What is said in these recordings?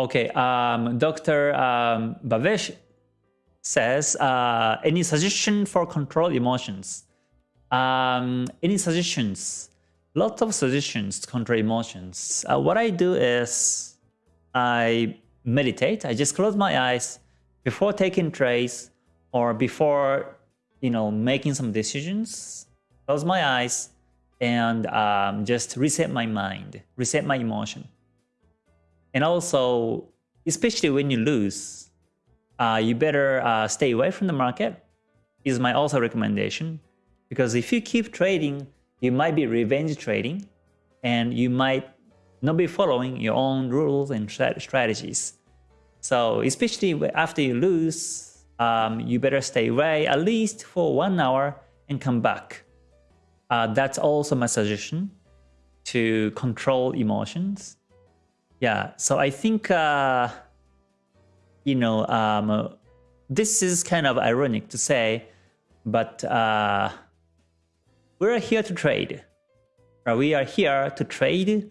Okay, um, Dr. Um, Bavesh says, uh, any suggestion for control emotions? Um, any suggestions? Lots of suggestions to control emotions. Uh, what I do is I meditate. I just close my eyes before taking trades or before, you know, making some decisions. Close my eyes and um, just reset my mind, reset my emotion. And also, especially when you lose, uh, you better uh, stay away from the market is my also recommendation. Because if you keep trading, you might be revenge trading and you might not be following your own rules and strategies. So especially after you lose, um, you better stay away at least for one hour and come back. Uh, that's also my suggestion to control emotions. Yeah, so I think, uh, you know, um, this is kind of ironic to say, but uh, we're here to trade. We are here to trade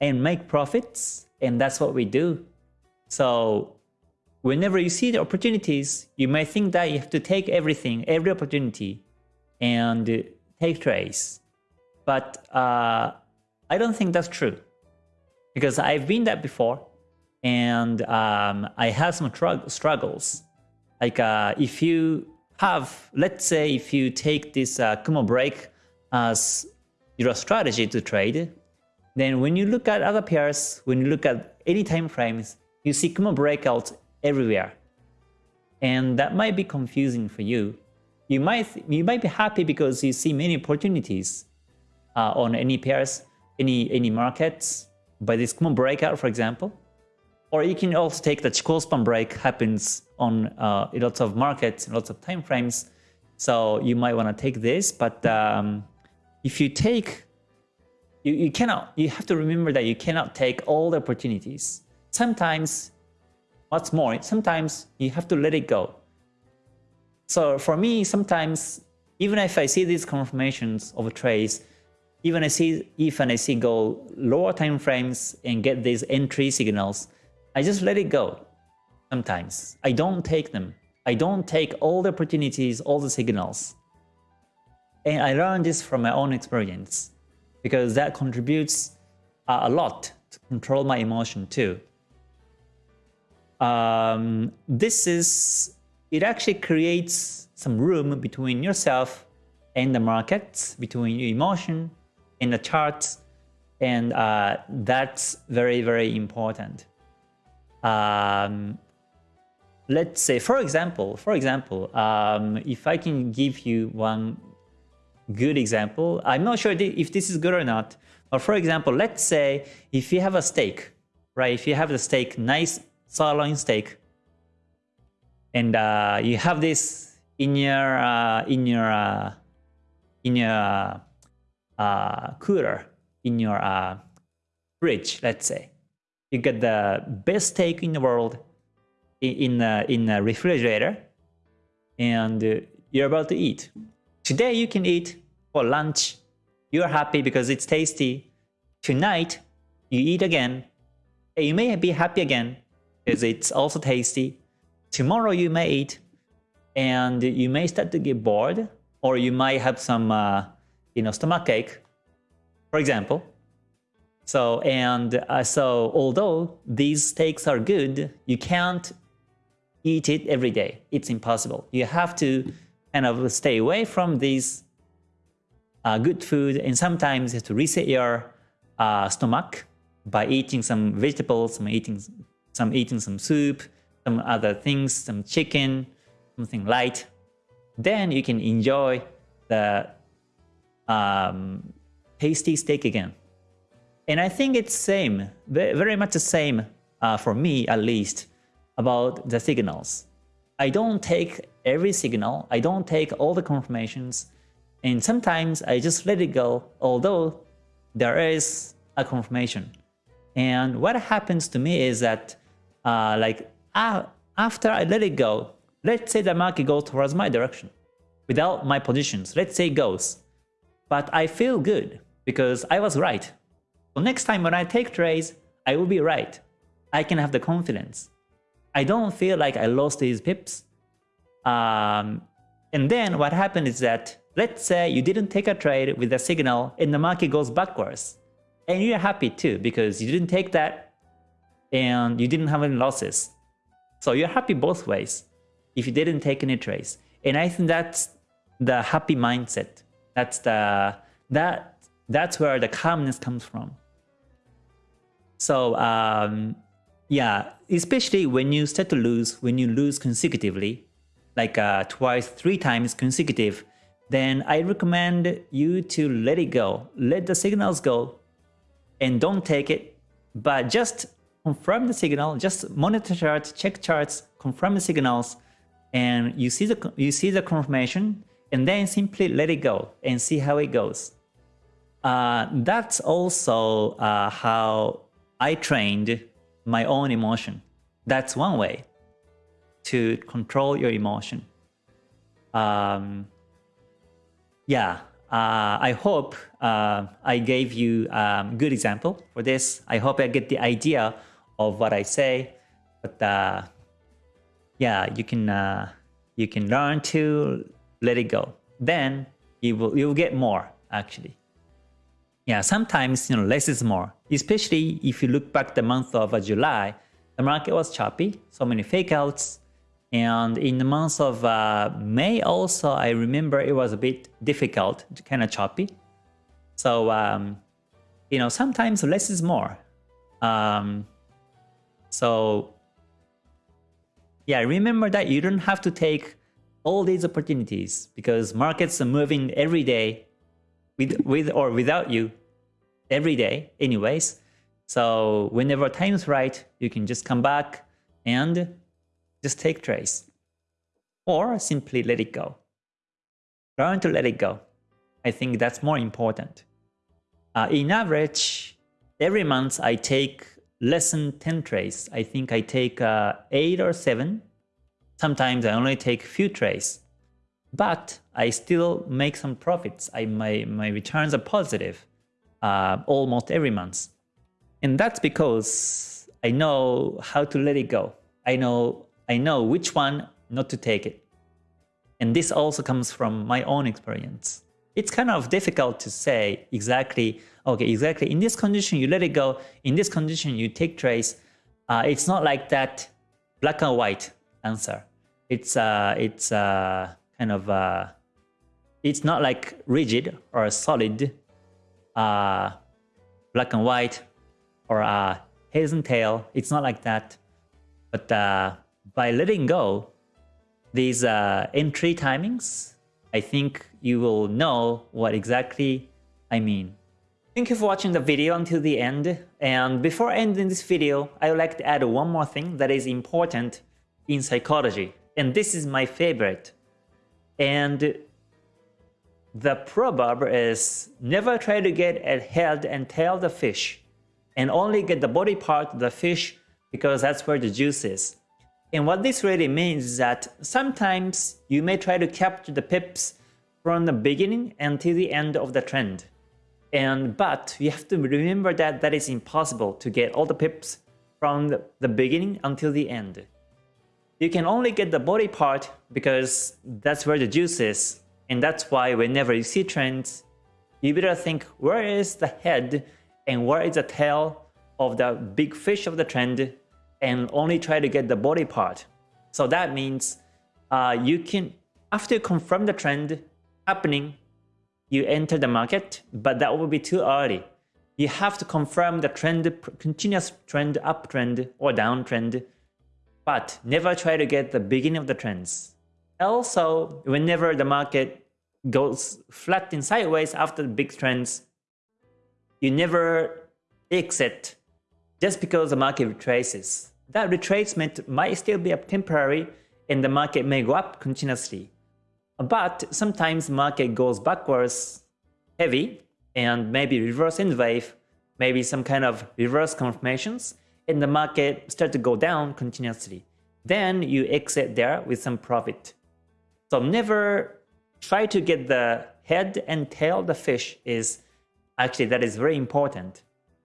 and make profits, and that's what we do. So whenever you see the opportunities, you may think that you have to take everything, every opportunity, and take trades. But uh, I don't think that's true because I've been that before and um, I have some struggles. Like uh, if you have, let's say if you take this uh, Kumo break as your strategy to trade, then when you look at other pairs, when you look at any time frames, you see Kumo breakouts everywhere. And that might be confusing for you you might you might be happy because you see many opportunities uh, on any pairs, any any markets by this Kumo breakout, for example. Or you can also take the Chikou span break happens on uh, lots of markets, lots of time frames. So you might want to take this, but um, if you take, you, you cannot, you have to remember that you cannot take all the opportunities. Sometimes, what's more, sometimes you have to let it go. So for me, sometimes even if I see these confirmations of a trades, even I see if I see go lower time frames and get these entry signals, I just let it go. Sometimes I don't take them. I don't take all the opportunities, all the signals. And I learned this from my own experience because that contributes uh, a lot to control my emotion too. Um, this is it actually creates some room between yourself and the markets, between your emotion and the charts, and uh, that's very, very important. Um, let's say, for example, for example, um, if I can give you one good example, I'm not sure if this is good or not, but for example, let's say if you have a steak, right? If you have the steak, nice sirloin steak, and uh, you have this in your uh, in your uh, in your uh, cooler in your uh, fridge. Let's say you get the best steak in the world in in, in a refrigerator, and you're about to eat. Today you can eat for lunch. You're happy because it's tasty. Tonight you eat again. And you may be happy again because it's also tasty tomorrow you may eat and you may start to get bored or you might have some uh, you know stomach ache for example. So and uh, so although these steaks are good you can't eat it every day. It's impossible. You have to kind of stay away from these uh, good food and sometimes you have to reset your uh, stomach by eating some vegetables some eating some eating some soup some other things, some chicken, something light, then you can enjoy the um, tasty steak again. And I think it's same, very much the same uh, for me at least, about the signals. I don't take every signal, I don't take all the confirmations, and sometimes I just let it go, although there is a confirmation. And what happens to me is that uh, like after I let it go, let's say the market goes towards my direction without my positions. Let's say it goes. But I feel good because I was right. So next time when I take trades, I will be right. I can have the confidence. I don't feel like I lost these pips. Um, and then what happened is that, let's say you didn't take a trade with a signal and the market goes backwards. And you're happy too because you didn't take that and you didn't have any losses. So you're happy both ways if you didn't take any trades. And I think that's the happy mindset. That's the that that's where the calmness comes from. So um, yeah, especially when you start to lose, when you lose consecutively, like uh, twice, three times consecutive, then I recommend you to let it go. Let the signals go and don't take it, but just confirm the signal, just monitor charts, check charts, confirm the signals, and you see the you see the confirmation, and then simply let it go and see how it goes. Uh, that's also uh, how I trained my own emotion. That's one way to control your emotion. Um, yeah, uh, I hope uh, I gave you a um, good example for this. I hope I get the idea of what I say, but uh, yeah, you can uh, you can learn to let it go. Then you will you will get more actually. Yeah, sometimes you know less is more. Especially if you look back the month of uh, July, the market was choppy, so many fake outs. And in the month of uh, May also, I remember it was a bit difficult, kind of choppy. So, um, you know, sometimes less is more. Um, so, yeah, remember that you don't have to take all these opportunities because markets are moving every day with, with or without you every day anyways. So whenever time is right, you can just come back and just take trades or simply let it go. Learn to let it go. I think that's more important. Uh, in average, every month I take less than 10 trades. I think I take uh, 8 or 7. Sometimes I only take few trades. But I still make some profits. I, my, my returns are positive uh, almost every month. And that's because I know how to let it go. I know, I know which one not to take it. And this also comes from my own experience. It's kind of difficult to say exactly, okay, exactly in this condition you let it go, in this condition you take trades. Uh, it's not like that black and white answer. It's uh, it's uh, kind of uh, it's not like rigid or solid uh, black and white or uh, heads and tail. It's not like that. But uh, by letting go these uh, entry timings, I think you will know what exactly I mean. Thank you for watching the video until the end. And before ending this video, I would like to add one more thing that is important in psychology. And this is my favorite. And the proverb is never try to get a head and tail the fish and only get the body part of the fish because that's where the juice is. And what this really means is that sometimes you may try to capture the pips from the beginning until the end of the trend. And but you have to remember that that is impossible to get all the pips from the beginning until the end. You can only get the body part because that's where the juice is and that's why whenever you see trends, you better think where is the head and where is the tail of the big fish of the trend and only try to get the body part. So that means uh, you can, after you confirm the trend happening, you enter the market, but that will be too early. You have to confirm the trend, continuous trend, uptrend or downtrend, but never try to get the beginning of the trends. Also, whenever the market goes flat and sideways after the big trends, you never exit just because the market retraces. That retracement might still be up temporary and the market may go up continuously. But sometimes market goes backwards heavy and maybe reverse in wave, maybe some kind of reverse confirmations, and the market start to go down continuously. Then you exit there with some profit. So never try to get the head and tail the fish is actually that is very important.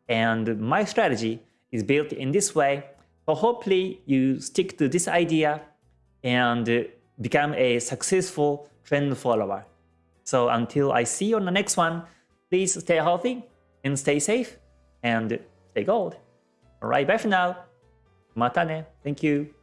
And my strategy is built in this way. So hopefully you stick to this idea and become a successful trend follower. So until I see you on the next one, please stay healthy and stay safe and stay gold. Alright, bye for now. Matane. Thank you.